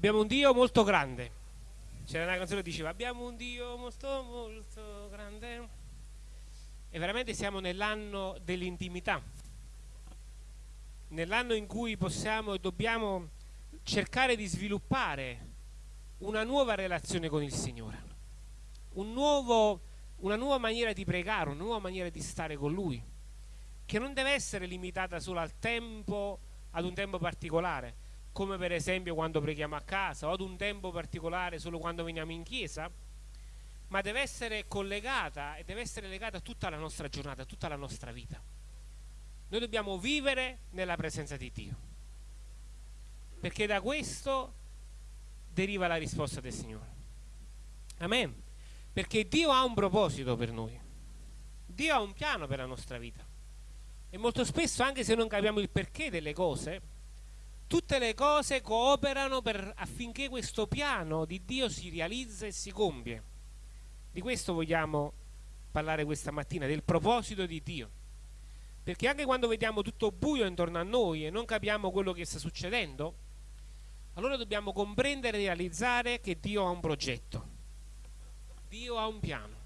Abbiamo un Dio molto grande. C'era una canzone che diceva abbiamo un Dio molto molto grande. E veramente siamo nell'anno dell'intimità. Nell'anno in cui possiamo e dobbiamo cercare di sviluppare una nuova relazione con il Signore. Un nuovo, una nuova maniera di pregare, una nuova maniera di stare con Lui, che non deve essere limitata solo al tempo, ad un tempo particolare, come per esempio quando preghiamo a casa o ad un tempo particolare solo quando veniamo in chiesa, ma deve essere collegata e deve essere legata a tutta la nostra giornata, a tutta la nostra vita. Noi dobbiamo vivere nella presenza di Dio, perché da questo deriva la risposta del Signore. Amen. Perché Dio ha un proposito per noi, Dio ha un piano per la nostra vita. E molto spesso, anche se non capiamo il perché delle cose, tutte le cose cooperano per, affinché questo piano di Dio si realizza e si compie. Di questo vogliamo parlare questa mattina, del proposito di Dio. Perché anche quando vediamo tutto buio intorno a noi e non capiamo quello che sta succedendo, allora dobbiamo comprendere e realizzare che Dio ha un progetto, Dio ha un piano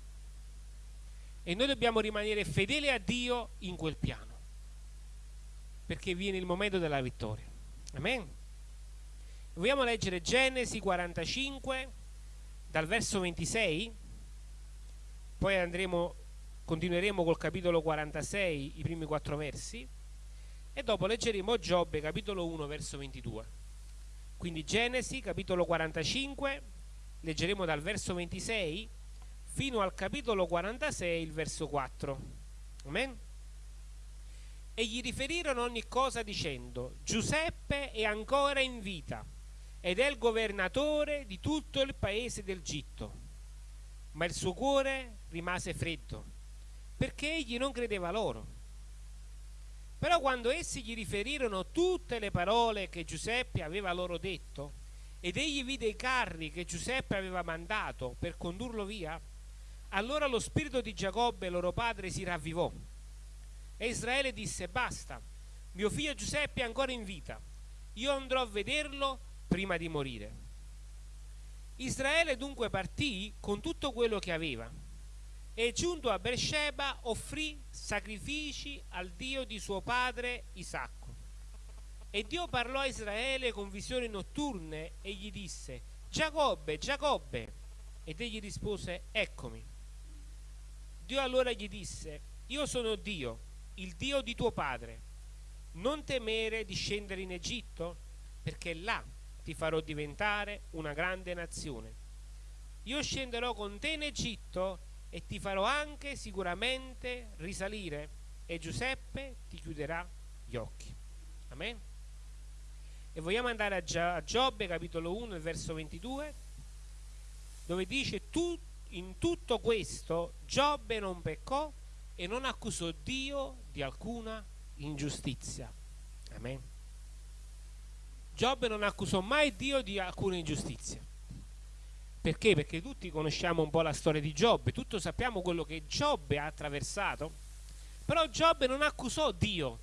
e noi dobbiamo rimanere fedeli a Dio in quel piano, perché viene il momento della vittoria. Amen. Vogliamo leggere Genesi 45 dal verso 26, poi andremo, continueremo col capitolo 46, i primi quattro versi, e dopo leggeremo Giobbe capitolo 1 verso 22. Quindi Genesi capitolo 45, leggeremo dal verso 26 fino al capitolo 46, il verso 4. Amen e gli riferirono ogni cosa dicendo Giuseppe è ancora in vita ed è il governatore di tutto il paese del Gitto. Ma il suo cuore rimase freddo perché egli non credeva loro. Però quando essi gli riferirono tutte le parole che Giuseppe aveva loro detto ed egli vide i carri che Giuseppe aveva mandato per condurlo via, allora lo spirito di Giacobbe, loro padre, si ravvivò e Israele disse, basta, mio figlio Giuseppe è ancora in vita, io andrò a vederlo prima di morire. Israele dunque partì con tutto quello che aveva e giunto a Beersheba offrì sacrifici al Dio di suo padre Isacco. E Dio parlò a Israele con visioni notturne e gli disse, Giacobbe, Giacobbe. Ed egli rispose, eccomi. Dio allora gli disse, io sono Dio, il Dio di tuo padre. Non temere di scendere in Egitto, perché là ti farò diventare una grande nazione. Io scenderò con te in Egitto e ti farò anche sicuramente risalire e Giuseppe ti chiuderà gli occhi. Amen. E vogliamo andare a Giobbe capitolo 1 verso 22 dove dice tu, in tutto questo Giobbe non peccò e non accusò Dio di alcuna ingiustizia. Amen. Giobbe non accusò mai Dio di alcuna ingiustizia. Perché? Perché tutti conosciamo un po' la storia di Giobbe, tutti sappiamo quello che Giobbe ha attraversato, però Giobbe non accusò Dio,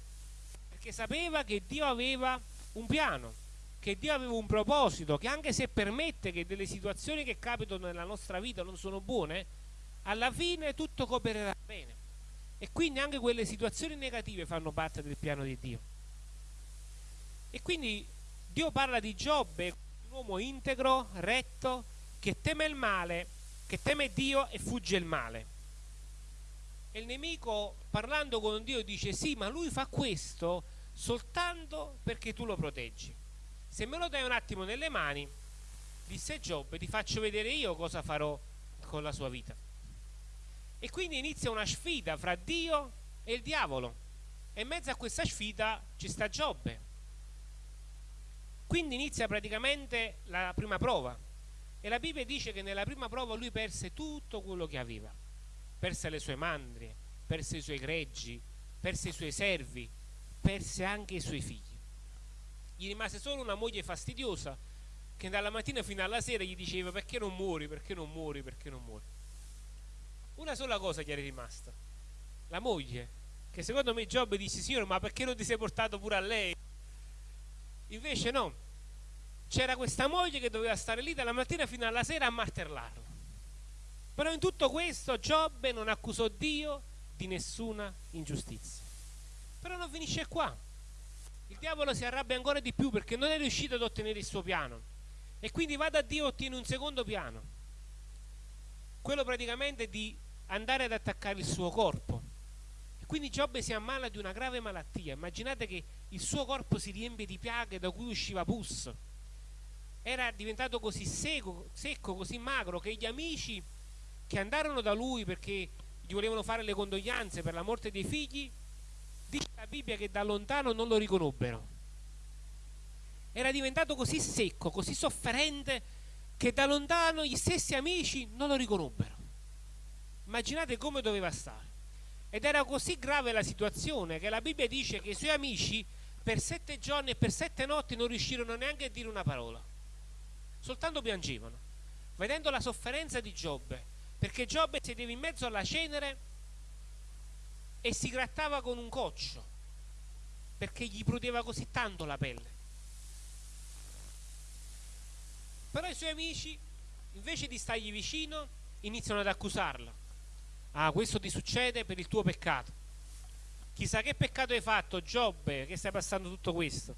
perché sapeva che Dio aveva un piano, che Dio aveva un proposito, che anche se permette che delle situazioni che capitano nella nostra vita non sono buone, alla fine tutto coopererà bene. E quindi anche quelle situazioni negative fanno parte del piano di Dio. E quindi Dio parla di Giobbe, un uomo integro, retto, che teme il male, che teme Dio e fugge il male. E il nemico parlando con Dio dice sì, ma lui fa questo soltanto perché tu lo proteggi. Se me lo dai un attimo nelle mani, disse Giobbe, ti faccio vedere io cosa farò con la sua vita. E quindi inizia una sfida fra Dio e il diavolo. E in mezzo a questa sfida ci sta Giobbe. Quindi inizia praticamente la prima prova. E la Bibbia dice che nella prima prova lui perse tutto quello che aveva. Perse le sue mandrie, perse i suoi greggi, perse i suoi servi, perse anche i suoi figli. Gli rimase solo una moglie fastidiosa che dalla mattina fino alla sera gli diceva perché non muori, perché non muori, perché non muori una sola cosa gli era rimasta la moglie che secondo me Giobbe disse signore ma perché non ti sei portato pure a lei invece no c'era questa moglie che doveva stare lì dalla mattina fino alla sera a martellarlo. Però in tutto questo Giobbe non accusò Dio di nessuna ingiustizia. Però non finisce qua. Il diavolo si arrabbia ancora di più perché non è riuscito ad ottenere il suo piano. E quindi va da Dio e ottiene un secondo piano. Quello praticamente di andare ad attaccare il suo corpo. E quindi Giobbe si ammala di una grave malattia. Immaginate che il suo corpo si riempie di piaghe da cui usciva pus. Era diventato così secco, secco, così magro che gli amici che andarono da lui perché gli volevano fare le condoglianze per la morte dei figli, dice la Bibbia che da lontano non lo riconobbero. Era diventato così secco, così sofferente, che da lontano gli stessi amici non lo riconobbero. Immaginate come doveva stare. Ed era così grave la situazione che la Bibbia dice che i suoi amici per sette giorni e per sette notti non riuscirono neanche a dire una parola. Soltanto piangevano, vedendo la sofferenza di Giobbe, perché Giobbe sedeva in mezzo alla cenere e si grattava con un coccio, perché gli prudeva così tanto la pelle. Però i suoi amici, invece di stargli vicino, iniziano ad accusarlo. Ah, questo ti succede per il tuo peccato. Chissà che peccato hai fatto, Giobbe, che stai passando tutto questo.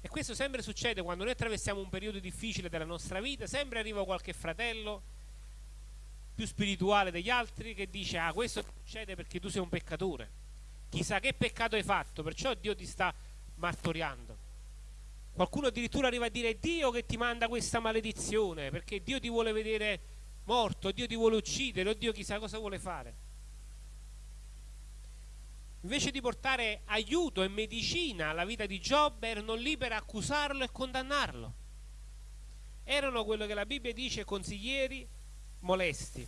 E questo sempre succede quando noi attraversiamo un periodo difficile della nostra vita, sempre arriva qualche fratello più spirituale degli altri che dice ah questo succede perché tu sei un peccatore. Chissà che peccato hai fatto, perciò Dio ti sta martoriando. Qualcuno addirittura arriva a dire è Dio che ti manda questa maledizione, perché Dio ti vuole vedere morto, Dio ti vuole uccidere, o Dio chissà cosa vuole fare. Invece di portare aiuto e medicina alla vita di Giobbe, erano lì per accusarlo e condannarlo. Erano quello che la Bibbia dice consiglieri molesti.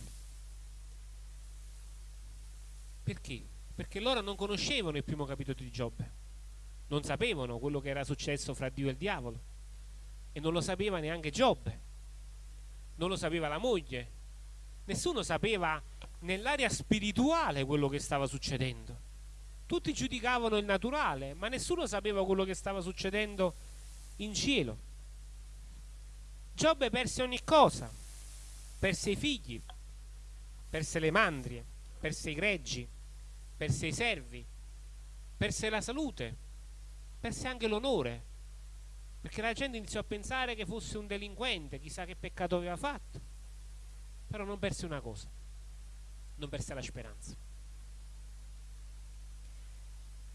Perché? Perché loro non conoscevano il primo capitolo di Giobbe non sapevano quello che era successo fra Dio e il diavolo e non lo sapeva neanche Giobbe, non lo sapeva la moglie, nessuno sapeva nell'area spirituale quello che stava succedendo. Tutti giudicavano il naturale, ma nessuno sapeva quello che stava succedendo in cielo. Giobbe perse ogni cosa, perse i figli, perse le mandrie, perse i greggi, perse i servi, perse la salute, perse anche l'onore, perché la gente iniziò a pensare che fosse un delinquente, chissà che peccato aveva fatto, però non perse una cosa, non perse la speranza.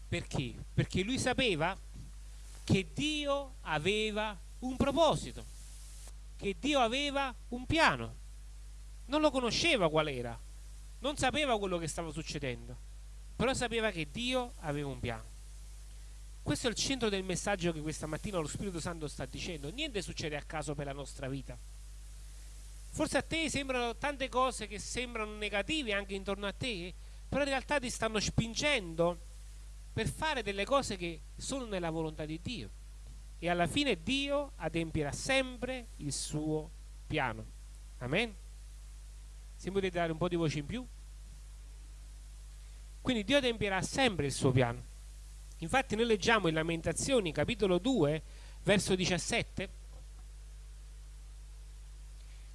Perché? Perché lui sapeva che Dio aveva un proposito, che Dio aveva un piano. Non lo conosceva qual era, non sapeva quello che stava succedendo, però sapeva che Dio aveva un piano. Questo è il centro del messaggio che questa mattina lo Spirito Santo sta dicendo. Niente succede a caso per la nostra vita. Forse a te sembrano tante cose che sembrano negative anche intorno a te, però in realtà ti stanno spingendo per fare delle cose che sono nella volontà di Dio. E alla fine Dio adempierà sempre il suo piano. Amen? Se potete dare un po' di voce in più. Quindi Dio adempierà sempre il suo piano. Infatti noi leggiamo in Lamentazioni capitolo 2 verso 17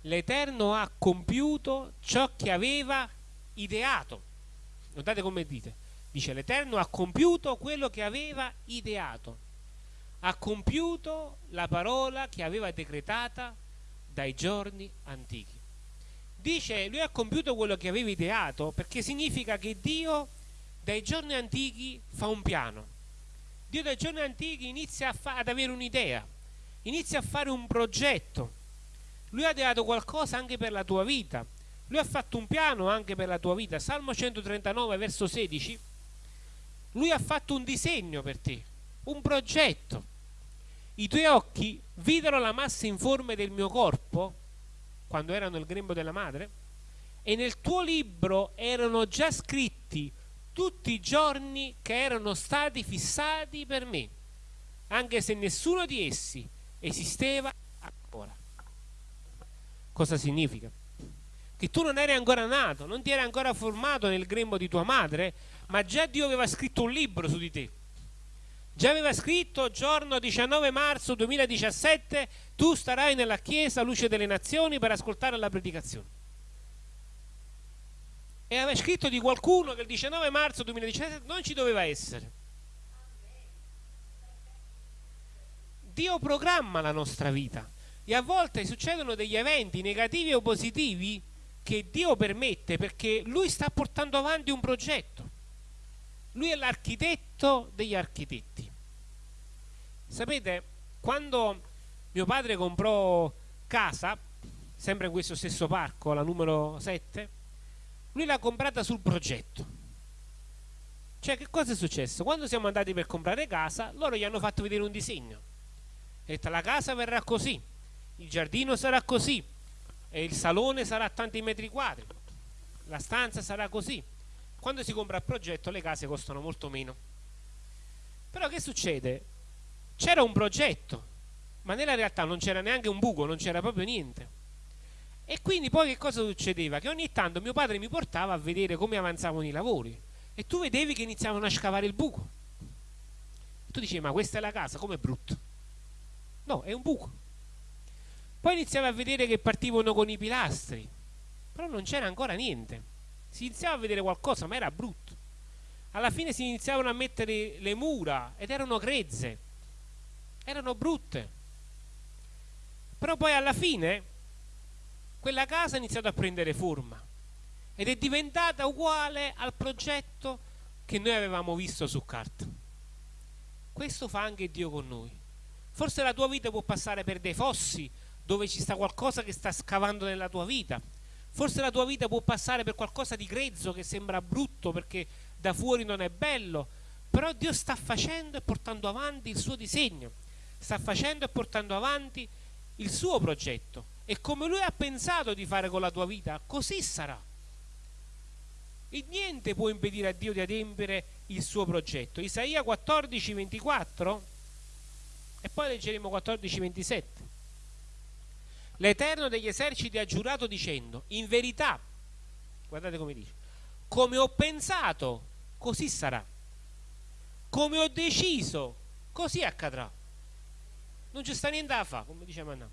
L'Eterno ha compiuto ciò che aveva ideato. Notate come dite. Dice l'Eterno ha compiuto quello che aveva ideato. Ha compiuto la parola che aveva decretata dai giorni antichi. Dice lui ha compiuto quello che aveva ideato perché significa che Dio dai giorni antichi fa un piano Dio dai giorni antichi inizia ad avere un'idea, inizia a fare un progetto. Lui ha dato qualcosa anche per la tua vita. Lui ha fatto un piano anche per la tua vita. Salmo 139, verso 16. Lui ha fatto un disegno per te, un progetto. I tuoi occhi videro la massa informe del mio corpo, quando ero nel grembo della madre, e nel tuo libro erano già scritti tutti i giorni che erano stati fissati per me, anche se nessuno di essi esisteva ancora. Cosa significa? Che tu non eri ancora nato, non ti eri ancora formato nel grembo di tua madre, ma già Dio aveva scritto un libro su di te. Già aveva scritto giorno 19 marzo 2017, tu starai nella chiesa luce delle nazioni per ascoltare la predicazione. E aveva scritto di qualcuno che il 19 marzo 2017 non ci doveva essere. Dio programma la nostra vita e a volte succedono degli eventi negativi o positivi che Dio permette perché Lui sta portando avanti un progetto. Lui è l'architetto degli architetti. Sapete, quando mio padre comprò casa, sempre in questo stesso parco, la numero 7, lui l'ha comprata sul progetto. Cioè, che cosa è successo? Quando siamo andati per comprare casa, loro gli hanno fatto vedere un disegno. Ha detto, la casa verrà così, il giardino sarà così, e il salone sarà a tanti metri quadri, la stanza sarà così quando si compra il progetto le case costano molto meno. Però che succede? C'era un progetto, ma nella realtà non c'era neanche un buco, non c'era proprio niente. E quindi poi che cosa succedeva? Che ogni tanto mio padre mi portava a vedere come avanzavano i lavori e tu vedevi che iniziavano a scavare il buco. Tu dicevi, ma questa è la casa, com'è brutto? No, è un buco. Poi iniziavi a vedere che partivano con i pilastri, però non c'era ancora niente si iniziava a vedere qualcosa, ma era brutto. Alla fine si iniziavano a mettere le mura ed erano grezze, erano brutte. Però poi alla fine quella casa ha iniziato a prendere forma ed è diventata uguale al progetto che noi avevamo visto su carta. Questo fa anche Dio con noi. Forse la tua vita può passare per dei fossi dove ci sta qualcosa che sta scavando nella tua vita, Forse la tua vita può passare per qualcosa di grezzo che sembra brutto perché da fuori non è bello, però Dio sta facendo e portando avanti il suo disegno, sta facendo e portando avanti il suo progetto e come lui ha pensato di fare con la tua vita, così sarà. E niente può impedire a Dio di adempiere il suo progetto. Isaia 14, 24 e poi leggeremo 14, 27. L'Eterno degli eserciti ha giurato dicendo, in verità, guardate come dice, come ho pensato, così sarà. Come ho deciso, così accadrà. Non ci sta niente da fare, come dice Manna.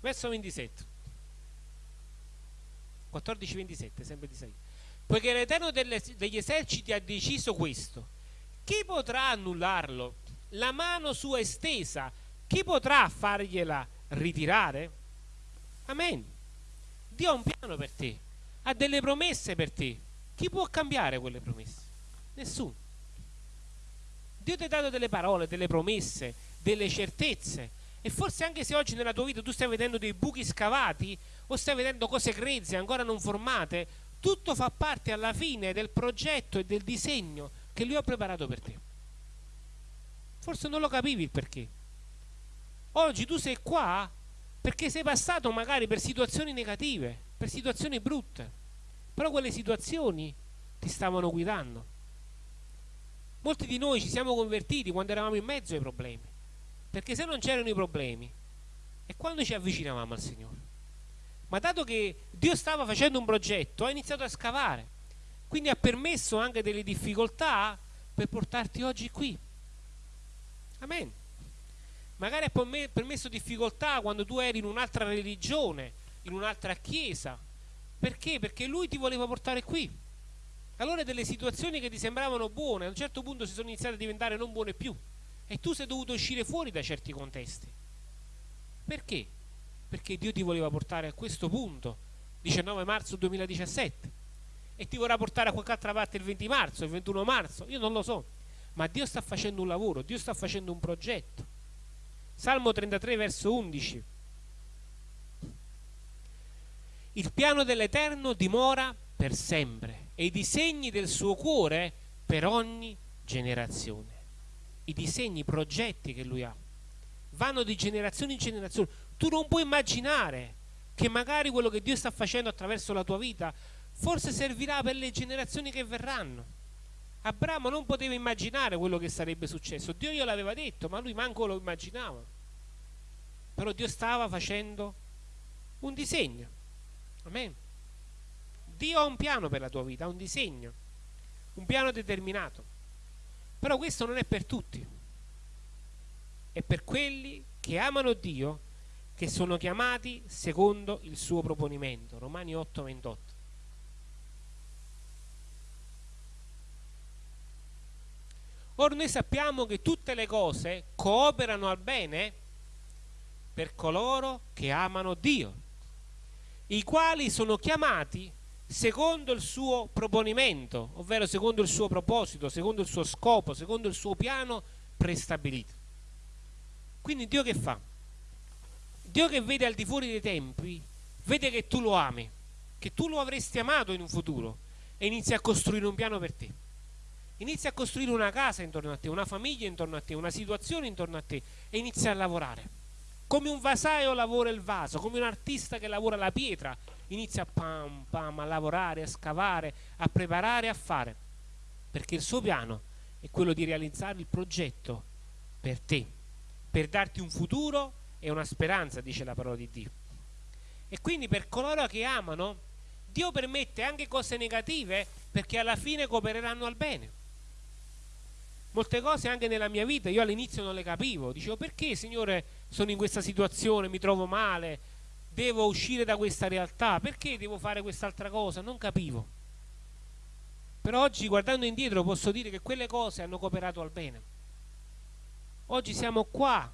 Verso 27. 14-27, sempre di 6. Poiché l'Eterno degli eserciti ha deciso questo, chi potrà annullarlo? La mano sua estesa, chi potrà fargliela ritirare? Amen. Dio ha un piano per te, ha delle promesse per te. Chi può cambiare quelle promesse? Nessuno. Dio ti ha dato delle parole, delle promesse, delle certezze. E forse anche se oggi nella tua vita tu stai vedendo dei buchi scavati o stai vedendo cose grezze ancora non formate, tutto fa parte alla fine del progetto e del disegno che Lui ha preparato per te. Forse non lo capivi il perché. Oggi tu sei qua perché sei passato magari per situazioni negative, per situazioni brutte, però quelle situazioni ti stavano guidando. Molti di noi ci siamo convertiti quando eravamo in mezzo ai problemi, perché se non c'erano i problemi, è quando ci avvicinavamo al Signore. Ma dato che Dio stava facendo un progetto, ha iniziato a scavare, quindi ha permesso anche delle difficoltà per portarti oggi qui. Amen magari ha permesso difficoltà quando tu eri in un'altra religione, in un'altra chiesa. Perché? Perché lui ti voleva portare qui. Allora delle situazioni che ti sembravano buone, a un certo punto si sono iniziate a diventare non buone più. E tu sei dovuto uscire fuori da certi contesti. Perché? Perché Dio ti voleva portare a questo punto, 19 marzo 2017. E ti vorrà portare a qualche altra parte il 20 marzo, il 21 marzo, io non lo so. Ma Dio sta facendo un lavoro, Dio sta facendo un progetto. Salmo 33 verso 11. Il piano dell'Eterno dimora per sempre e i disegni del suo cuore per ogni generazione. I disegni, i progetti che lui ha vanno di generazione in generazione. Tu non puoi immaginare che magari quello che Dio sta facendo attraverso la tua vita forse servirà per le generazioni che verranno. Abramo non poteva immaginare quello che sarebbe successo. Dio gliel'aveva detto, ma lui manco lo immaginava. Però Dio stava facendo un disegno. Amen. Dio ha un piano per la tua vita, ha un disegno, un piano determinato. Però questo non è per tutti. è per quelli che amano Dio, che sono chiamati secondo il suo proponimento. Romani 8, 28. Ora noi sappiamo che tutte le cose cooperano al bene per coloro che amano Dio, i quali sono chiamati secondo il suo proponimento, ovvero secondo il suo proposito, secondo il suo scopo, secondo il suo piano prestabilito. Quindi Dio che fa? Dio che vede al di fuori dei tempi, vede che tu lo ami, che tu lo avresti amato in un futuro e inizia a costruire un piano per te. Inizia a costruire una casa intorno a te, una famiglia intorno a te, una situazione intorno a te e inizia a lavorare. Come un vasaio lavora il vaso, come un artista che lavora la pietra, inizia pam pam a lavorare, a scavare, a preparare, a fare. Perché il suo piano è quello di realizzare il progetto per te, per darti un futuro e una speranza, dice la parola di Dio. E quindi per coloro che amano, Dio permette anche cose negative perché alla fine coopereranno al bene. Molte cose anche nella mia vita io all'inizio non le capivo, dicevo perché Signore sono in questa situazione, mi trovo male, devo uscire da questa realtà, perché devo fare quest'altra cosa? Non capivo. Però oggi guardando indietro posso dire che quelle cose hanno cooperato al bene. Oggi siamo qua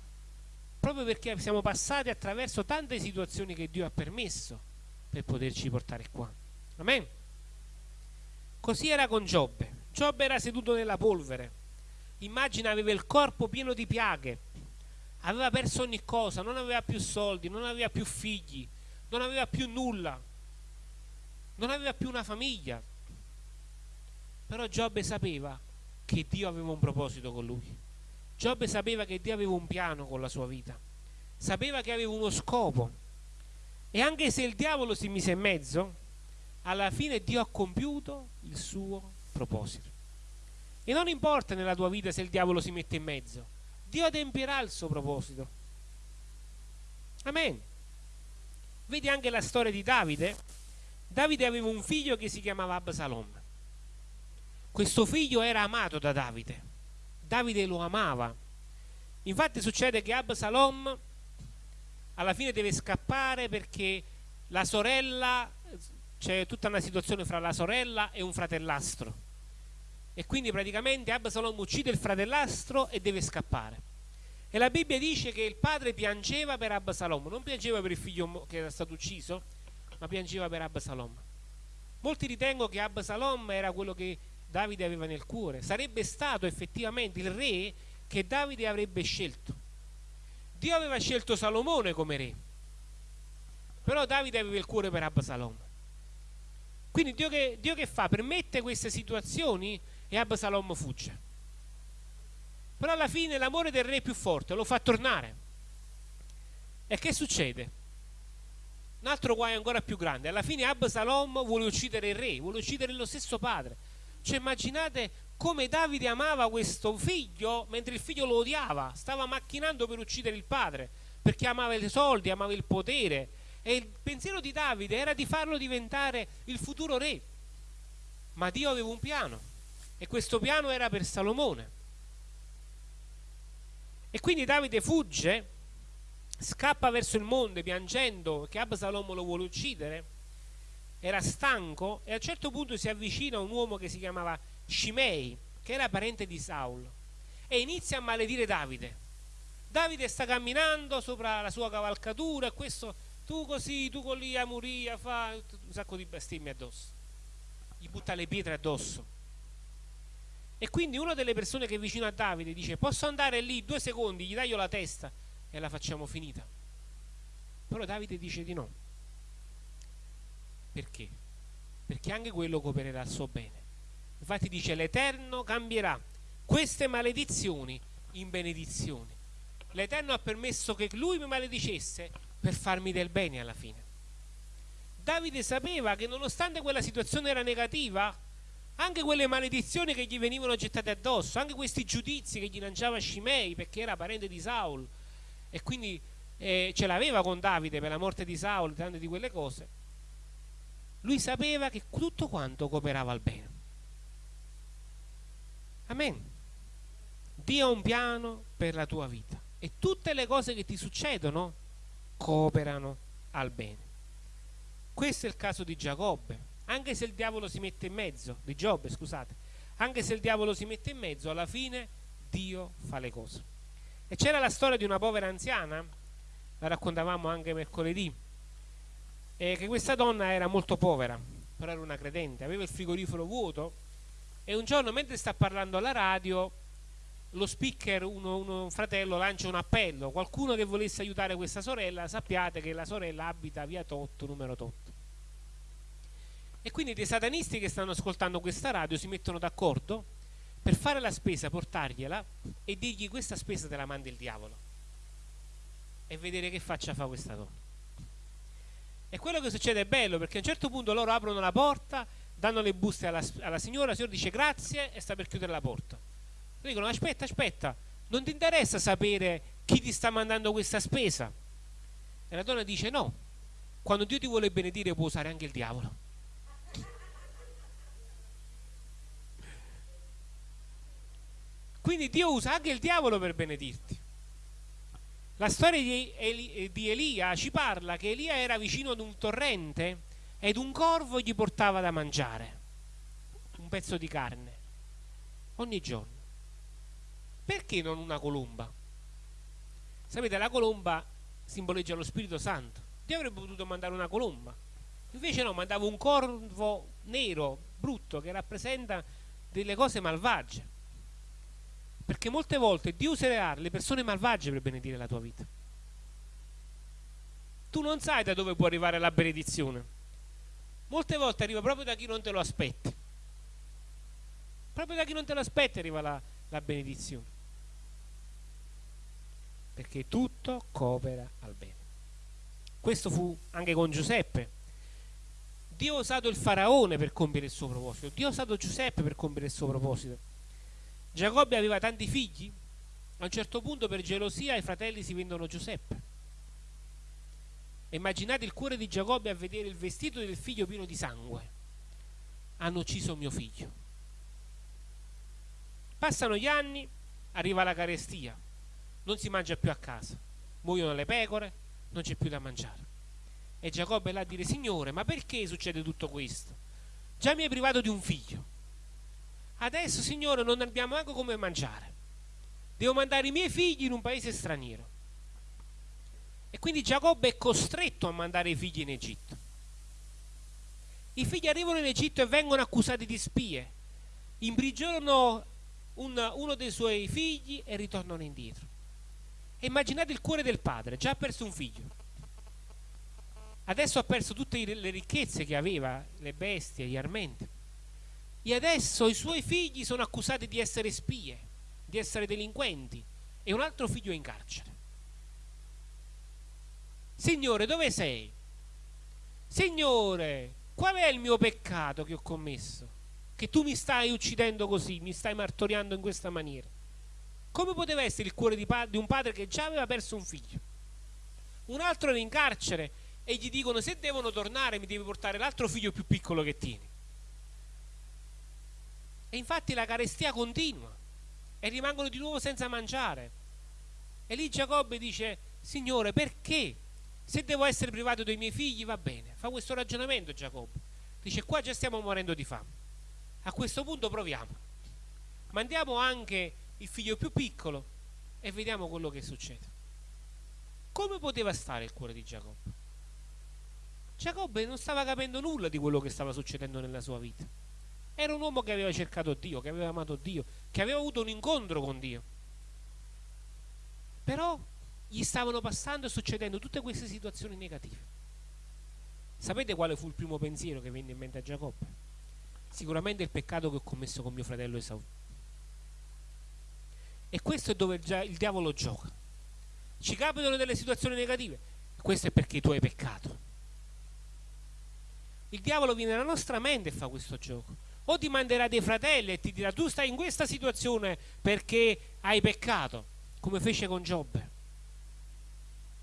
proprio perché siamo passati attraverso tante situazioni che Dio ha permesso per poterci portare qua. Amen. Così era con Giobbe. Giobbe era seduto nella polvere immagina aveva il corpo pieno di piaghe, aveva perso ogni cosa, non aveva più soldi, non aveva più figli, non aveva più nulla, non aveva più una famiglia. Però Giobbe sapeva che Dio aveva un proposito con lui. Giobbe sapeva che Dio aveva un piano con la sua vita, sapeva che aveva uno scopo. E anche se il diavolo si mise in mezzo, alla fine Dio ha compiuto il suo proposito. E non importa nella tua vita se il diavolo si mette in mezzo, Dio adempierà il suo proposito. Amen. Vedi anche la storia di Davide. Davide aveva un figlio che si chiamava Absalom. Questo figlio era amato da Davide. Davide lo amava. Infatti succede che Absalom alla fine deve scappare perché la sorella, c'è tutta una situazione fra la sorella e un fratellastro e quindi praticamente Absalom uccide il fratellastro e deve scappare. E la Bibbia dice che il padre piangeva per Absalom, non piangeva per il figlio che era stato ucciso, ma piangeva per Absalom. Molti ritengono che Absalom era quello che Davide aveva nel cuore, sarebbe stato effettivamente il re che Davide avrebbe scelto. Dio aveva scelto Salomone come re, però Davide aveva il cuore per Absalom. Quindi Dio che, Dio che fa? Permette queste situazioni e Absalom fugge. Però alla fine l'amore del re è più forte, lo fa tornare. E che succede? Un altro guaio ancora più grande. Alla fine Absalom vuole uccidere il re, vuole uccidere lo stesso padre. Cioè immaginate come Davide amava questo figlio mentre il figlio lo odiava, stava macchinando per uccidere il padre, perché amava i soldi, amava il potere. E il pensiero di Davide era di farlo diventare il futuro re. Ma Dio aveva un piano e questo piano era per Salomone. E quindi Davide fugge, scappa verso il monte piangendo che Absalom lo vuole uccidere, era stanco e a un certo punto si avvicina a un uomo che si chiamava Shimei, che era parente di Saul, e inizia a maledire Davide. Davide sta camminando sopra la sua cavalcatura e questo tu così, tu con lì, Amuria, fa un sacco di bestemmie addosso. Gli butta le pietre addosso. E quindi una delle persone che è vicino a Davide dice posso andare lì due secondi, gli taglio la testa e la facciamo finita. Però Davide dice di no. Perché? Perché anche quello coopererà al suo bene. Infatti dice l'Eterno cambierà queste maledizioni in benedizioni. L'Eterno ha permesso che lui mi maledicesse per farmi del bene alla fine. Davide sapeva che nonostante quella situazione era negativa, anche quelle maledizioni che gli venivano gettate addosso, anche questi giudizi che gli lanciava Scimei perché era parente di Saul e quindi eh, ce l'aveva con Davide per la morte di Saul tante di quelle cose, lui sapeva che tutto quanto cooperava al bene. Amen. Dio ha un piano per la tua vita e tutte le cose che ti succedono cooperano al bene. Questo è il caso di Giacobbe, anche se il diavolo si mette in mezzo, di Giobbe, scusate, anche se il diavolo si mette in mezzo, alla fine Dio fa le cose. E c'era la storia di una povera anziana, la raccontavamo anche mercoledì, e che questa donna era molto povera, però era una credente, aveva il frigorifero vuoto e un giorno mentre sta parlando alla radio lo speaker, uno, uno, un fratello, lancia un appello. Qualcuno che volesse aiutare questa sorella, sappiate che la sorella abita via Totto, numero Totto. E quindi dei satanisti che stanno ascoltando questa radio si mettono d'accordo per fare la spesa, portargliela e dirgli questa spesa te la manda il diavolo. E vedere che faccia fa questa donna. E quello che succede è bello perché a un certo punto loro aprono la porta, danno le buste alla, alla signora, la signora dice grazie e sta per chiudere la porta dicono aspetta, aspetta, non ti interessa sapere chi ti sta mandando questa spesa? E la donna dice no, quando Dio ti vuole benedire può usare anche il diavolo. Quindi Dio usa anche il diavolo per benedirti. La storia di, Eli, di Elia ci parla che Elia era vicino ad un torrente ed un corvo gli portava da mangiare un pezzo di carne ogni giorno. Perché non una colomba? Sapete, la colomba simboleggia lo Spirito Santo. Dio avrebbe potuto mandare una colomba. Invece no, mandava un corvo nero, brutto, che rappresenta delle cose malvagie. Perché molte volte Dio userà le persone malvagie per benedire la tua vita. Tu non sai da dove può arrivare la benedizione. Molte volte arriva proprio da chi non te lo aspetti. Proprio da chi non te lo aspetti arriva la, la benedizione perché tutto coopera al bene. Questo fu anche con Giuseppe. Dio ha usato il faraone per compiere il suo proposito, Dio ha usato Giuseppe per compiere il suo proposito. Giacobbe aveva tanti figli, a un certo punto per gelosia i fratelli si vendono Giuseppe. Immaginate il cuore di Giacobbe a vedere il vestito del figlio pieno di sangue. Hanno ucciso mio figlio. Passano gli anni, arriva la carestia non si mangia più a casa, muoiono le pecore, non c'è più da mangiare. E Giacobbe è là a dire, Signore, ma perché succede tutto questo? Già mi hai privato di un figlio. Adesso, Signore, non abbiamo neanche come mangiare. Devo mandare i miei figli in un paese straniero. E quindi Giacobbe è costretto a mandare i figli in Egitto. I figli arrivano in Egitto e vengono accusati di spie. Imprigionano un, uno dei suoi figli e ritornano indietro. E immaginate il cuore del padre, già ha perso un figlio. Adesso ha perso tutte le ricchezze che aveva, le bestie, gli armenti. E adesso i suoi figli sono accusati di essere spie, di essere delinquenti. E un altro figlio è in carcere. Signore, dove sei? Signore, qual è il mio peccato che ho commesso? Che tu mi stai uccidendo così, mi stai martoriando in questa maniera. Come poteva essere il cuore di, di un padre che già aveva perso un figlio? Un altro era in carcere e gli dicono se devono tornare mi devi portare l'altro figlio più piccolo che tieni. E infatti la carestia continua e rimangono di nuovo senza mangiare. E lì Giacobbe dice, Signore, perché? Se devo essere privato dei miei figli va bene. Fa questo ragionamento Giacobbe. Dice, qua già stiamo morendo di fame. A questo punto proviamo. Mandiamo anche il figlio più piccolo e vediamo quello che succede. Come poteva stare il cuore di Giacobbe? Giacobbe non stava capendo nulla di quello che stava succedendo nella sua vita. Era un uomo che aveva cercato Dio, che aveva amato Dio, che aveva avuto un incontro con Dio. Però gli stavano passando e succedendo tutte queste situazioni negative. Sapete quale fu il primo pensiero che venne in mente a Giacobbe? Sicuramente il peccato che ho commesso con mio fratello Esau. E questo è dove il diavolo gioca. Ci capitano delle situazioni negative. Questo è perché tu hai peccato. Il diavolo viene nella nostra mente e fa questo gioco. O ti manderà dei fratelli e ti dirà tu stai in questa situazione perché hai peccato, come fece con Giobbe.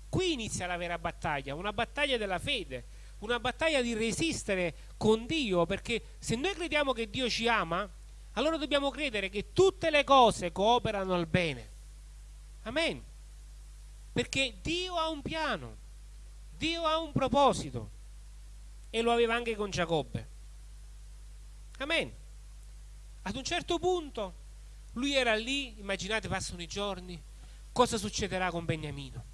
Qui inizia la vera battaglia, una battaglia della fede, una battaglia di resistere con Dio, perché se noi crediamo che Dio ci ama, allora dobbiamo credere che tutte le cose cooperano al bene. Amen. Perché Dio ha un piano, Dio ha un proposito e lo aveva anche con Giacobbe. Amen. Ad un certo punto lui era lì, immaginate passano i giorni, cosa succederà con Beniamino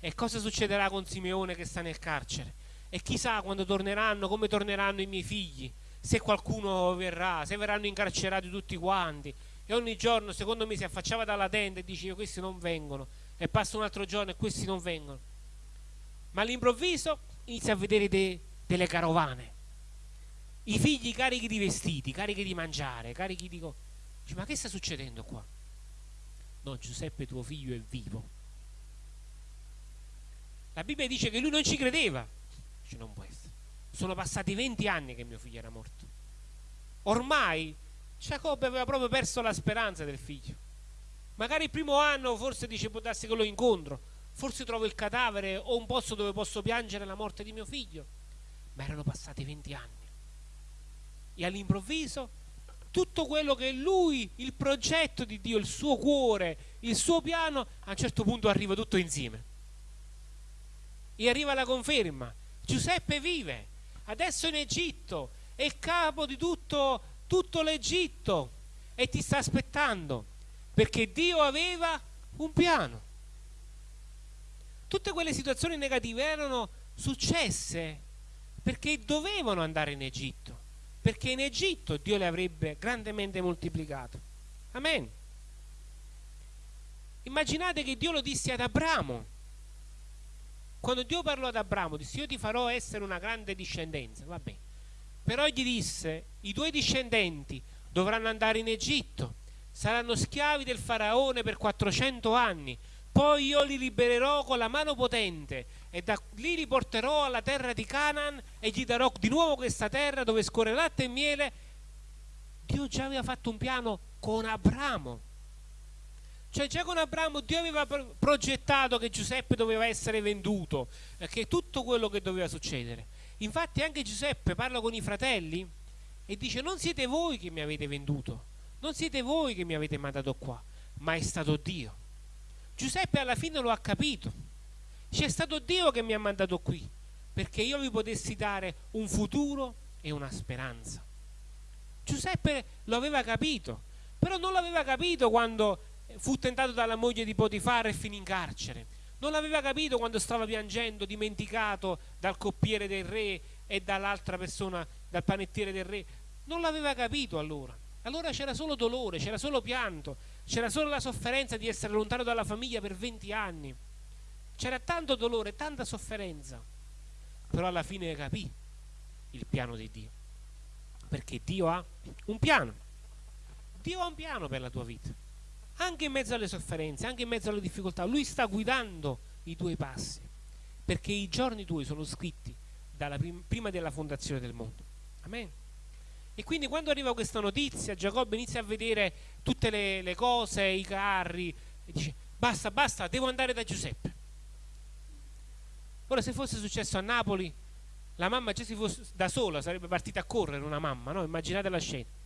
e cosa succederà con Simeone che sta nel carcere e chissà quando torneranno, come torneranno i miei figli, se qualcuno verrà, se verranno incarcerati tutti quanti. E ogni giorno, secondo me, si affacciava dalla tenda e diceva questi non vengono. E passa un altro giorno e questi non vengono. Ma all'improvviso inizia a vedere de, delle carovane. I figli carichi di vestiti, carichi di mangiare, carichi di... Dice, ma che sta succedendo qua? No, Giuseppe tuo figlio è vivo. La Bibbia dice che lui non ci credeva. Dice, non può essere. Sono passati 20 anni che mio figlio era morto. Ormai Giacobbe aveva proprio perso la speranza del figlio. Magari il primo anno forse dice può darsi che lo incontro, forse trovo il cadavere o un posto dove posso piangere la morte di mio figlio. Ma erano passati 20 anni. E all'improvviso tutto quello che lui, il progetto di Dio, il suo cuore, il suo piano, a un certo punto arriva tutto insieme. E arriva la conferma. Giuseppe vive, adesso in Egitto, è il capo di tutto, tutto l'Egitto e ti sta aspettando, perché Dio aveva un piano. Tutte quelle situazioni negative erano successe perché dovevano andare in Egitto, perché in Egitto Dio le avrebbe grandemente moltiplicato. Amen. Immaginate che Dio lo disse ad Abramo quando Dio parlò ad Abramo, disse io ti farò essere una grande discendenza, va bene. Però gli disse, i tuoi discendenti dovranno andare in Egitto, saranno schiavi del faraone per 400 anni, poi io li libererò con la mano potente e da lì li porterò alla terra di Canaan e gli darò di nuovo questa terra dove scorre latte e miele. Dio già aveva fatto un piano con Abramo cioè già con Abramo Dio aveva progettato che Giuseppe doveva essere venduto, eh, che tutto quello che doveva succedere. Infatti anche Giuseppe parla con i fratelli e dice non siete voi che mi avete venduto, non siete voi che mi avete mandato qua, ma è stato Dio. Giuseppe alla fine lo ha capito. C'è stato Dio che mi ha mandato qui, perché io vi potessi dare un futuro e una speranza. Giuseppe lo aveva capito, però non l'aveva capito quando fu tentato dalla moglie di Potifar e finì in carcere. Non l'aveva capito quando stava piangendo, dimenticato dal coppiere del re e dall'altra persona, dal panettiere del re. Non l'aveva capito allora. Allora c'era solo dolore, c'era solo pianto, c'era solo la sofferenza di essere lontano dalla famiglia per 20 anni. C'era tanto dolore, tanta sofferenza. Però alla fine capì il piano di Dio. Perché Dio ha un piano. Dio ha un piano per la tua vita anche in mezzo alle sofferenze, anche in mezzo alle difficoltà, lui sta guidando i tuoi passi, perché i giorni tuoi sono scritti prim prima della fondazione del mondo. Amen. E quindi quando arriva questa notizia, Giacobbe inizia a vedere tutte le, le cose, i carri, e dice basta, basta, devo andare da Giuseppe. Ora se fosse successo a Napoli, la mamma già si fosse da sola, sarebbe partita a correre una mamma, no? Immaginate la scena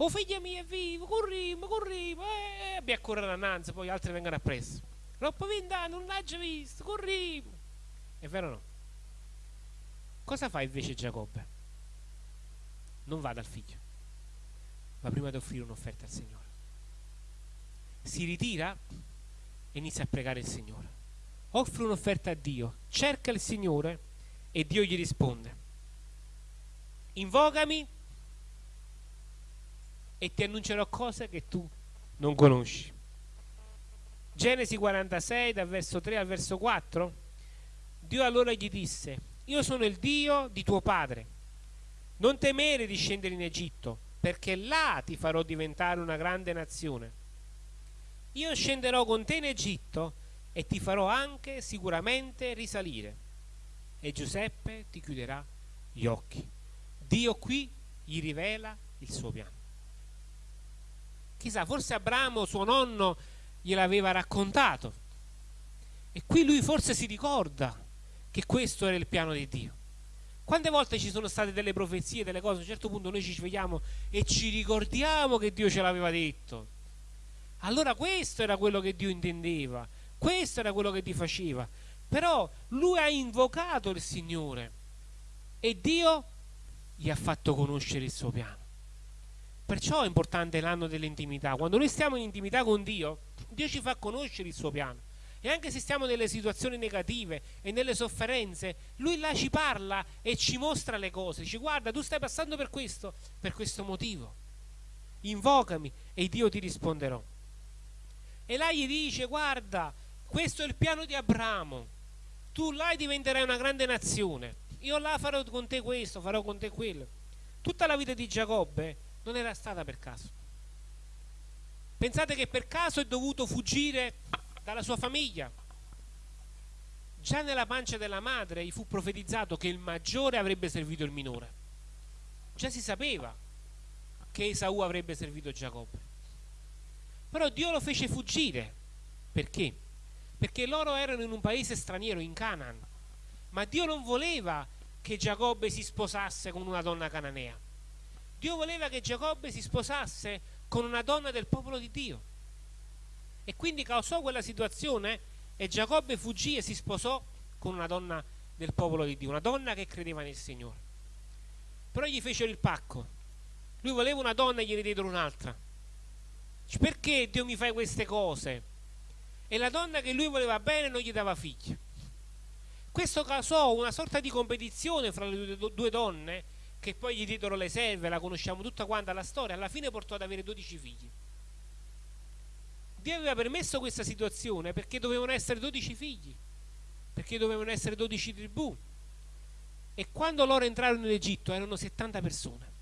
Oh figlia mia è vivo, corriamo, corriamo, eh, abbi a correre annanzi, poi altri vengono appresso. Troppo vent'anni, non l'ha già visto, corriamo. È vero o no? Cosa fa invece Giacobbe? Non va dal figlio, ma prima di offrire un'offerta al Signore. Si ritira e inizia a pregare il Signore. Offre un'offerta a Dio, cerca il Signore e Dio gli risponde. Invocami e ti annuncerò cose che tu non conosci. Genesi 46 dal verso 3 al verso 4 Dio allora gli disse io sono il Dio di tuo padre non temere di scendere in Egitto perché là ti farò diventare una grande nazione io scenderò con te in Egitto e ti farò anche sicuramente risalire e Giuseppe ti chiuderà gli occhi Dio qui gli rivela il suo piano Chissà, forse Abramo, suo nonno, gliel'aveva raccontato. E qui lui forse si ricorda che questo era il piano di Dio. Quante volte ci sono state delle profezie, delle cose, a un certo punto noi ci svegliamo e ci ricordiamo che Dio ce l'aveva detto. Allora questo era quello che Dio intendeva, Questo era quello che ti faceva. Però lui ha invocato il Signore e Dio gli ha fatto conoscere il suo piano. Perciò è importante l'anno dell'intimità. Quando noi stiamo in intimità con Dio, Dio ci fa conoscere il suo piano. E anche se stiamo nelle situazioni negative e nelle sofferenze, Lui là ci parla e ci mostra le cose. Dice guarda, tu stai passando per questo, per questo motivo. Invocami e Dio ti risponderò. E là gli dice guarda, questo è il piano di Abramo. Tu là diventerai una grande nazione. Io là farò con te questo, farò con te quello. Tutta la vita di Giacobbe non era stata per caso. Pensate che per caso è dovuto fuggire dalla sua famiglia. Già nella pancia della madre gli fu profetizzato che il maggiore avrebbe servito il minore. Già si sapeva che Esaù avrebbe servito Giacobbe. Però Dio lo fece fuggire. Perché? Perché loro erano in un paese straniero, in Canaan. Ma Dio non voleva che Giacobbe si sposasse con una donna cananea. Dio voleva che Giacobbe si sposasse con una donna del popolo di Dio. E quindi causò quella situazione e Giacobbe fuggì e si sposò con una donna del popolo di Dio, una donna che credeva nel Signore. Però gli fecero il pacco. Lui voleva una donna e gliene diedero un'altra. Perché Dio mi fai queste cose? E la donna che lui voleva bene non gli dava figli. Questo causò una sorta di competizione fra le due donne che poi gli diedero le serve, la conosciamo tutta quanta la storia, alla fine portò ad avere 12 figli. Dio aveva permesso questa situazione perché dovevano essere 12 figli, perché dovevano essere 12 tribù. E quando loro entrarono in Egitto erano 70 persone.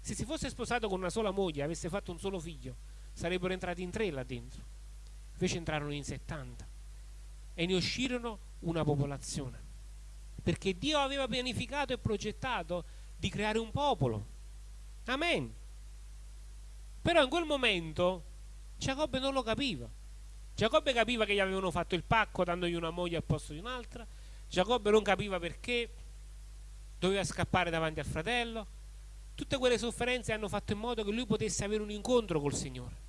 Se si fosse sposato con una sola moglie avesse fatto un solo figlio, sarebbero entrati in tre là dentro. Invece entrarono in 70 e ne uscirono una popolazione perché Dio aveva pianificato e progettato di creare un popolo. Amen. Però in quel momento Giacobbe non lo capiva. Giacobbe capiva che gli avevano fatto il pacco dandogli una moglie al posto di un'altra. Giacobbe non capiva perché doveva scappare davanti al fratello. Tutte quelle sofferenze hanno fatto in modo che lui potesse avere un incontro col Signore.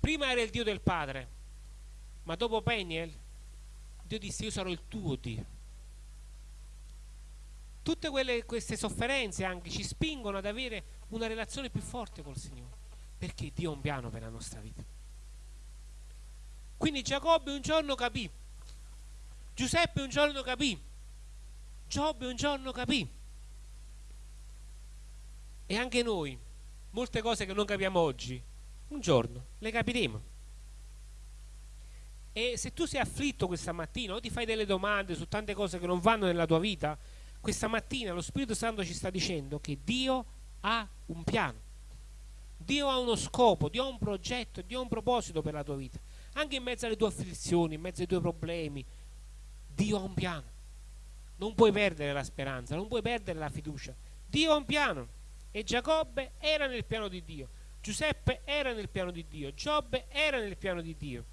Prima era il Dio del Padre, ma dopo Peniel Dio disse io sarò il tuo Dio tutte quelle, queste sofferenze anche ci spingono ad avere una relazione più forte col Signore, perché Dio ha un piano per la nostra vita. Quindi Giacobbe un giorno capì, Giuseppe un giorno capì, Giobbe un giorno capì. E anche noi, molte cose che non capiamo oggi, un giorno le capiremo. E se tu sei afflitto questa mattina o ti fai delle domande su tante cose che non vanno nella tua vita, questa mattina lo Spirito Santo ci sta dicendo che Dio ha un piano. Dio ha uno scopo, Dio ha un progetto, Dio ha un proposito per la tua vita. Anche in mezzo alle tue afflizioni, in mezzo ai tuoi problemi, Dio ha un piano. Non puoi perdere la speranza, non puoi perdere la fiducia. Dio ha un piano. E Giacobbe era nel piano di Dio. Giuseppe era nel piano di Dio. Giobbe era nel piano di Dio.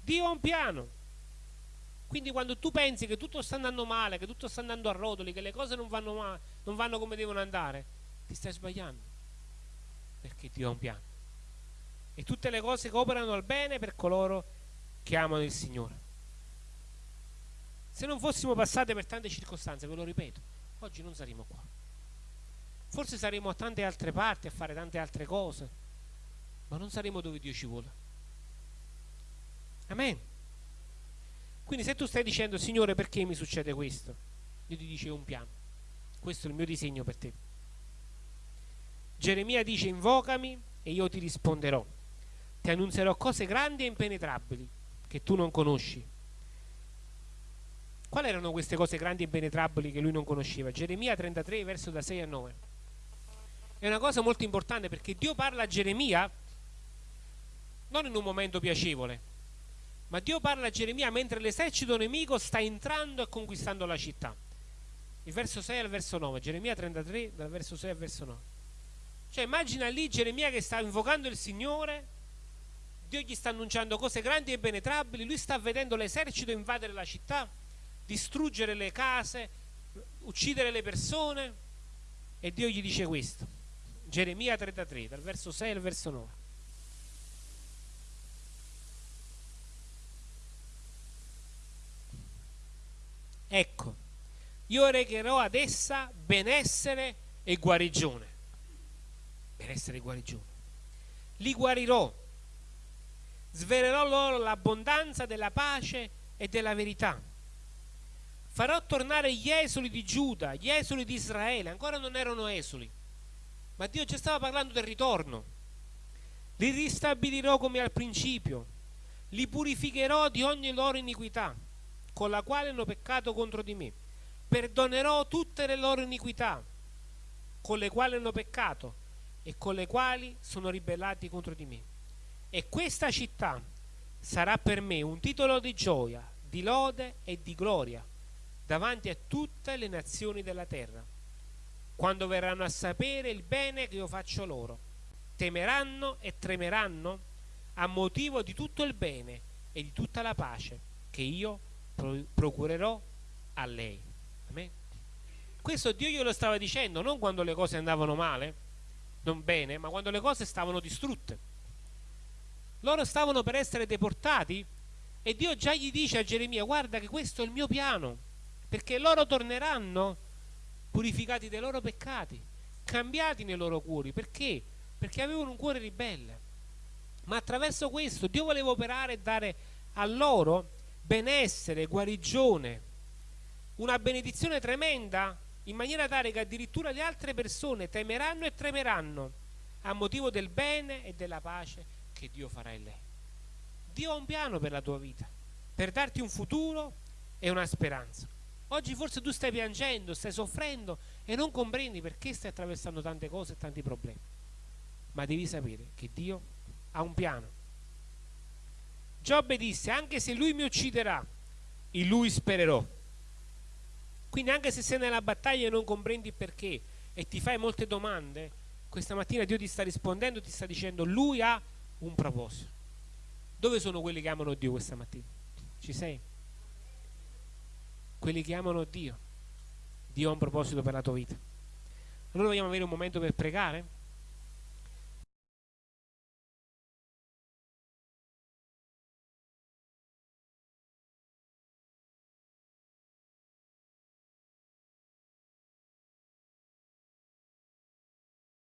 Dio ha un piano. Quindi quando tu pensi che tutto sta andando male, che tutto sta andando a rotoli, che le cose non vanno, male, non vanno come devono andare, ti stai sbagliando. Perché Dio ha un piano. E tutte le cose cooperano al bene per coloro che amano il Signore. Se non fossimo passate per tante circostanze, ve lo ripeto, oggi non saremmo qua. Forse saremo a tante altre parti a fare tante altre cose, ma non saremo dove Dio ci vuole. Amen. Quindi se tu stai dicendo, Signore, perché mi succede questo? Dio ti dice un piano. Questo è il mio disegno per te. Geremia dice, invocami e io ti risponderò. Ti annunzierò cose grandi e impenetrabili che tu non conosci. Quali erano queste cose grandi e impenetrabili che lui non conosceva? Geremia 33, verso da 6 a 9. È una cosa molto importante perché Dio parla a Geremia non in un momento piacevole, ma Dio parla a Geremia mentre l'esercito nemico sta entrando e conquistando la città. Il verso 6 al verso 9, Geremia 33, dal verso 6 al verso 9. Cioè immagina lì Geremia che sta invocando il Signore, Dio gli sta annunciando cose grandi e penetrabili, lui sta vedendo l'esercito invadere la città, distruggere le case, uccidere le persone e Dio gli dice questo. Geremia 33, dal verso 6 al verso 9. Ecco, io regherò ad essa benessere e guarigione. Benessere e guarigione. Li guarirò svelerò loro l'abbondanza della pace e della verità. Farò tornare gli esuli di Giuda, gli esuli di Israele, ancora non erano esuli, ma Dio già stava parlando del ritorno. Li ristabilirò come al principio, li purificherò di ogni loro iniquità, con la quale hanno peccato contro di me. Perdonerò tutte le loro iniquità, con le quali hanno peccato e con le quali sono ribellati contro di me. E questa città sarà per me un titolo di gioia, di lode e di gloria davanti a tutte le nazioni della terra quando verranno a sapere il bene che io faccio loro. Temeranno e tremeranno a motivo di tutto il bene e di tutta la pace che io procurerò a lei. Amen. Questo Dio glielo stava dicendo non quando le cose andavano male, non bene, ma quando le cose stavano distrutte. Loro stavano per essere deportati e Dio già gli dice a Geremia guarda che questo è il mio piano, perché loro torneranno purificati dai loro peccati, cambiati nei loro cuori. Perché? Perché avevano un cuore ribelle. Ma attraverso questo Dio voleva operare e dare a loro benessere, guarigione, una benedizione tremenda, in maniera tale che addirittura le altre persone temeranno e tremeranno a motivo del bene e della pace che Dio farà in lei. Dio ha un piano per la tua vita, per darti un futuro e una speranza. Oggi forse tu stai piangendo, stai soffrendo e non comprendi perché stai attraversando tante cose e tanti problemi. Ma devi sapere che Dio ha un piano. Giobbe disse, anche se lui mi ucciderà, in lui spererò. Quindi anche se sei nella battaglia e non comprendi perché e ti fai molte domande, questa mattina Dio ti sta rispondendo, ti sta dicendo, lui ha un proposito. Dove sono quelli che amano Dio questa mattina? Ci sei? quelli che amano Dio. Dio ha un proposito per la tua vita. Allora vogliamo avere un momento per pregare?